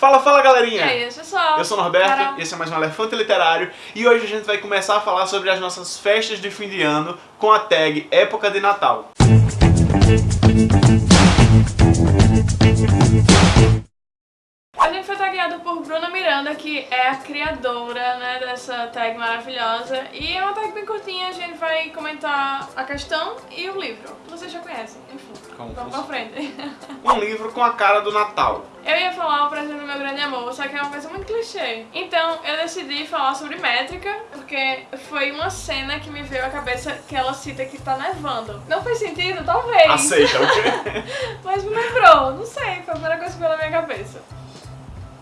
Fala, fala galerinha! E aí, pessoal? Eu sou o Norberto, Carol. esse é mais um Elefante Literário e hoje a gente vai começar a falar sobre as nossas festas de fim de ano com a tag Época de Natal. A foi tagueado por Bruna Miranda, que é a criadora né, dessa tag maravilhosa. E é uma tag bem curtinha, a gente vai comentar a questão e o livro. Vocês já conhecem, enfim. Como Vamos pra funciona? frente. Um livro com a cara do Natal. Eu ia falar o presente do meu grande amor, só que é uma coisa muito clichê. Então eu decidi falar sobre métrica, porque foi uma cena que me veio à cabeça que ela cita que tá nevando. Não fez sentido? Talvez. Aceita, ok? Mas me lembrou, não sei, foi a primeira coisa que veio na minha cabeça.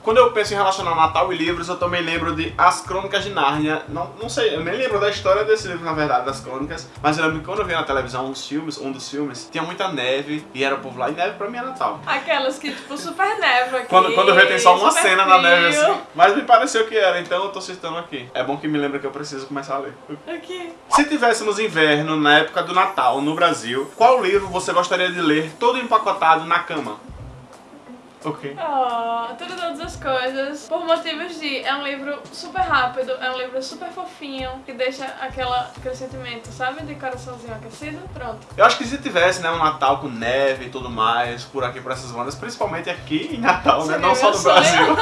Quando eu penso em relacionar Natal e livros, eu também lembro de As Crônicas de Nárnia. Não, não sei, eu nem lembro da história desse livro, na verdade, das crônicas. Mas eu lembro que quando eu vi na televisão uns filmes, um dos filmes, tinha muita neve e era o povo lá, e neve pra mim é Natal. Aquelas que, tipo, super neva aqui. Quando, quando vê tem só uma cena na frio. neve assim. Mas me pareceu que era, então eu tô citando aqui. É bom que me lembra que eu preciso começar a ler. Aqui. Se tivéssemos inverno na época do Natal no Brasil, qual livro você gostaria de ler todo empacotado na cama? Ok. Oh, tudo todas as coisas. Por motivos de. É um livro super rápido, é um livro super fofinho, que deixa aquela, aquele sentimento, sabe? De coraçãozinho aquecido. Pronto. Eu acho que se tivesse né, um Natal com neve e tudo mais, por aqui, por essas bandas, principalmente aqui em Natal, né? Seria Não só no sonho. Brasil.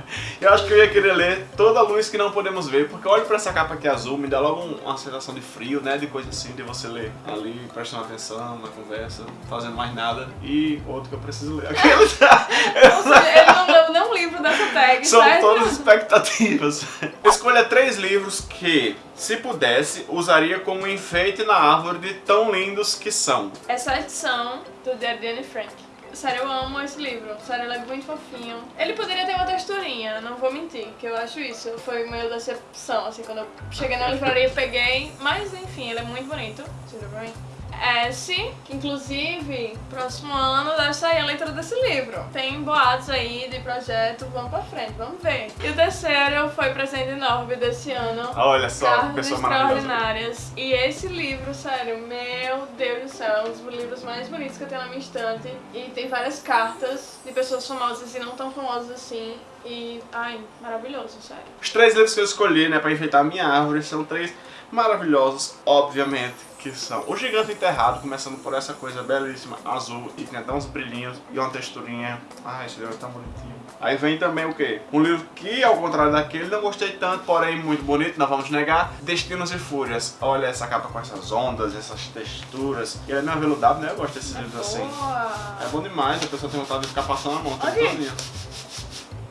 eu acho que eu ia querer ler Toda a Luz que Não Podemos Ver, porque eu olho pra essa capa aqui azul, me dá logo um- uma sensação de frio, né? De coisa assim, de você ler ali, prestando atenção na conversa, fazendo mais nada. E outro que eu preciso ler. Aqueles... Seja, ele não nenhum livro dessa tag, São certo? todas expectativas. Escolha três livros que, se pudesse, usaria como enfeite na árvore de tão lindos que são. Essa edição do The Anne Frank. Sério, eu amo esse livro. Sério, ele é muito fofinho. Ele poderia ter uma texturinha, não vou mentir, que eu acho isso. Foi meio decepção, assim, quando eu cheguei na livraria e peguei. Mas, enfim, ele é muito bonito. Tudo bem? S, que inclusive, próximo ano deve sair a leitura desse livro. Tem boatos aí de projeto, vamos pra frente, vamos ver. E o terceiro foi presente enorme desse ano. Olha só, que Cartas pessoa. Extraordinárias. E esse livro, sério, meu Deus do céu, é um dos livros mais bonitos que eu tenho na minha estante. E tem várias cartas de pessoas famosas e não tão famosas assim. E, ai, maravilhoso, sério. Os três livros que eu escolhi, né, pra enfeitar a minha árvore são três maravilhosos, obviamente, que são O Gigante Enterrado, começando por essa coisa belíssima, azul, e tem até uns brilhinhos e uma texturinha. Ai, esse livro é tão bonitinho. Aí vem também o quê? Um livro que, ao contrário daquele, não gostei tanto, porém muito bonito, não vamos negar, Destinos e Fúrias. Olha essa capa com essas ondas, essas texturas. E ele é meio aveludado, né? Eu gosto desses livros assim. Boa! É bom demais, a pessoa tem vontade de ficar passando a mão. tudo Ok. todinho.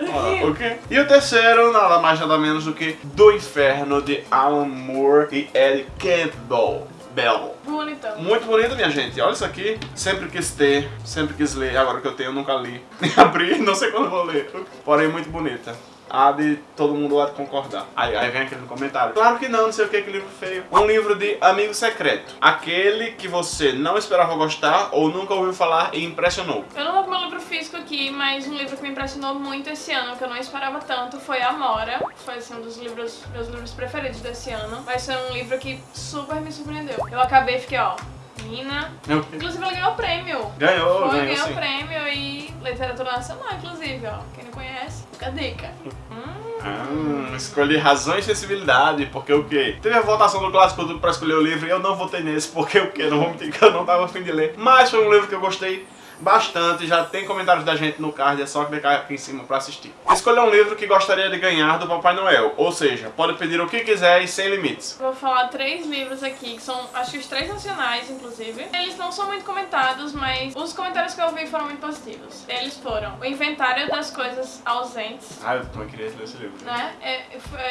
Ora, ok? E o terceiro, nada mais nada menos do que Do Inferno, de Alan Moore e Ed Campbell. Bell. Bonitão. Muito bonito, minha gente. Olha isso aqui. Sempre quis ter, sempre quis ler. Agora que eu tenho, eu nunca li. Abri, não sei quando vou ler. Porém, muito bonita. Há de todo mundo lá de concordar. Aí, aí vem aquele comentário. Claro que não, não sei o que, que livro feio. Um livro de amigo secreto. Aquele que você não esperava gostar ou nunca ouviu falar e impressionou. Eu não tô com meu livro físico aqui, mas um livro que me impressionou muito esse ano, que eu não esperava tanto, foi Amora. Foi assim, um dos livros, meus livros preferidos desse ano. Vai ser um livro que super me surpreendeu. Eu acabei e fiquei, ó, menina. Eu- Inclusive, ela ganhou o prêmio. Ganhou, Foi, ganhou ganhou o prêmio e literatura nacional, inclusive, ó. Quem não conhece, fica a dica. Hum, Ah, escolhi razão e sensibilidade, porque o quê? Teve a votação do Clássico pra escolher o livro e eu não votei nesse, porque o quê? Não vou mentir que eu não tava afim de ler. Mas foi um livro que eu gostei bastante, já tem comentários da gente no card, é só clicar aqui em cima pra assistir. Escolha um livro que gostaria de ganhar do Papai Noel, ou seja, pode pedir o que quiser e sem limites. Vou falar três livros aqui, que são, acho que os três nacionais, inclusive. Eles não são muito comentados, mas os comentários que eu vi foram muito positivos. Eles foram O Inventário das Coisas Ausentes, Ah, eu também queria ler esse livro. né? É,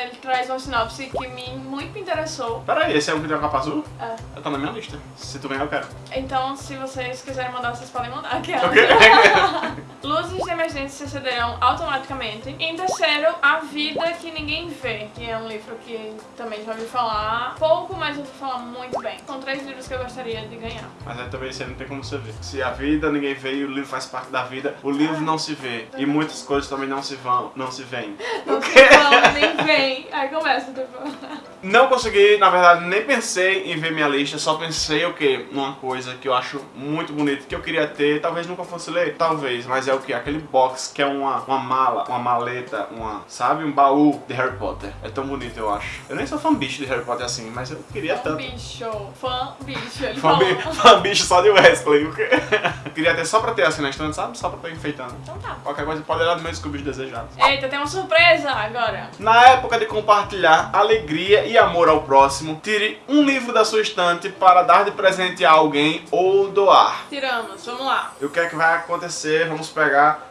ele traz uma sinopse que me muito me interessou. Peraí, esse é um que tem uma capa azul? É. Tá na minha lista. Se tu ganhar, eu quero. Então, se vocês quiserem mandar, vocês podem mandar. Aqui, Ok? Luzes de emergência se acenderão automaticamente. Em terceiro, A Vida que Ninguém Vê, que é um livro que também já ouvi falar pouco, mas eu vou falar muito bem. São três livros que eu gostaria de ganhar. Mas aí também aí não tem como você ver. Se a vida ninguém vê e o livro faz parte da vida, o livro não se vê. E muitas coisas também não se vão, não se veem. Não se fala, nem vem. Aí começa, tipo... Não consegui, na verdade, nem pensei em ver minha lista, só pensei o quê? Numa coisa que eu acho muito bonita, que eu queria ter, talvez nunca fosse ler, talvez, mas é é o que? Aquele box que é uma, uma mala, uma maleta, uma, sabe? Um baú de Harry Potter. É tão bonito, eu acho. Eu nem sou fã bicho de Harry Potter assim, mas eu queria Fã tanto. bicho. Fã bicho. Ele Fã, bi- fã bicho só de Wesley. queria ter só pra ter assim na estante, sabe? Só pra ter enfeitando. Então tá. Qualquer coisa pode olhar no meu Scooby desejado. Eita, tem uma surpresa agora. Na época de compartilhar alegria e amor ao próximo, tire um livro da sua estante para dar de presente a alguém ou doar. Tiramos, vamos lá. E o que é que vai acontecer? Vamos pegar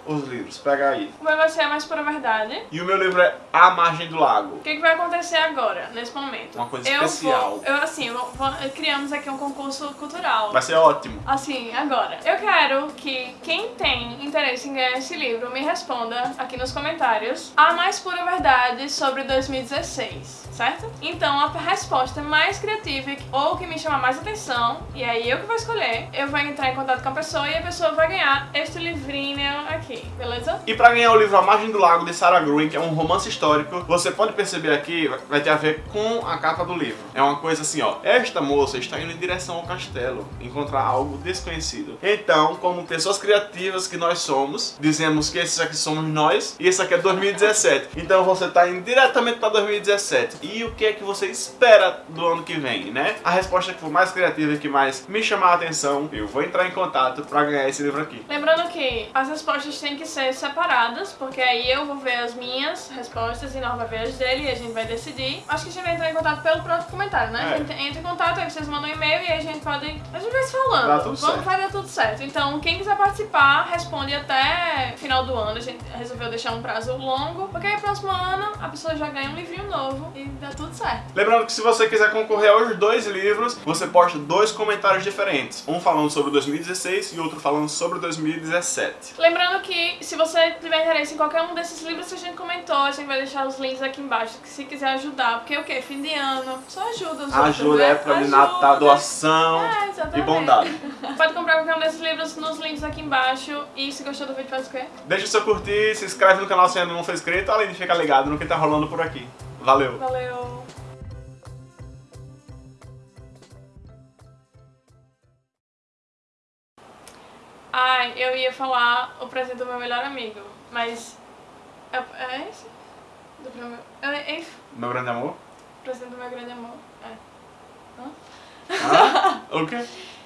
os livros. Pega aí. Como vai ser a mais pura verdade? E o meu livro é A Margem do Lago. O que, que vai acontecer agora, nesse momento? Uma coisa eu especial. Vou, eu, assim, eu vou- criamos aqui um concurso cultural. Vai ser ótimo. Assim, agora. Eu quero que quem tem interesse em ganhar esse livro me responda aqui nos comentários a mais pura verdade sobre 2016, certo? Então, a resposta mais criativa ou que me chamar mais atenção, e aí eu que vou escolher, eu vou entrar em contato com a pessoa e a pessoa vai ganhar este livrinho aqui, beleza? E para ganhar o livro A Margem do Lago de Sarah Green, que é um romance histórico, você pode perceber aqui, vai ter a ver com a capa do livro. É uma coisa assim, ó. Esta moça está indo em direção ao castelo, encontrar algo desconhecido. Então, como pessoas criativas que nós somos, dizemos que esses aqui somos nós e esse aqui é 2017. Então você está indo diretamente para 2017. E o que é que você espera do ano que vem, né? A resposta que for mais criativa e que mais me chamar a atenção, eu vou entrar em contato para ganhar esse livro aqui. Lembrando que as respostas têm que ser separadas, porque aí eu vou ver as minhas respostas e Nor vai ver as dele e a gente vai decidir. Acho que a gente vai entrar em contato pelo próprio comentário, né? É. A gente entra em contato, aí vocês mandam um e-mail e aí a gente pode. A gente vai se falando. Dá tudo Vamos, certo. vai dar tudo certo. Então, quem quiser participar, responde até final do ano. A gente resolveu deixar um prazo longo, porque aí próximo ano a pessoa já ganha um livrinho novo e dá tudo certo. Lembrando que se você quiser concorrer aos dois livros, você posta dois comentários diferentes. Um falando sobre 2016 e outro falando sobre 2017. Lembrando que se você tiver interesse em qualquer um desses livros que a gente comentou, a gente vai deixar os links aqui embaixo, que se quiser ajudar, porque o que? Fim de ano, só ajuda os outros, Ajuda, né? época de Ajuda. Natal, doação É, e bondade. Pode comprar qualquer um desses livros nos links aqui embaixo. E se gostou do vídeo, faz o quê? Deixa o seu curtir, se inscreve no canal se ainda não for inscrito, além de ficar ligado no que tá rolando por aqui. Valeu! Valeu! Ai, eu ia falar o presente do meu melhor amigo, mas. É, é esse? Do meu, é, é? Meu grande amor? O presente do meu grande amor. É. Ah, o quê?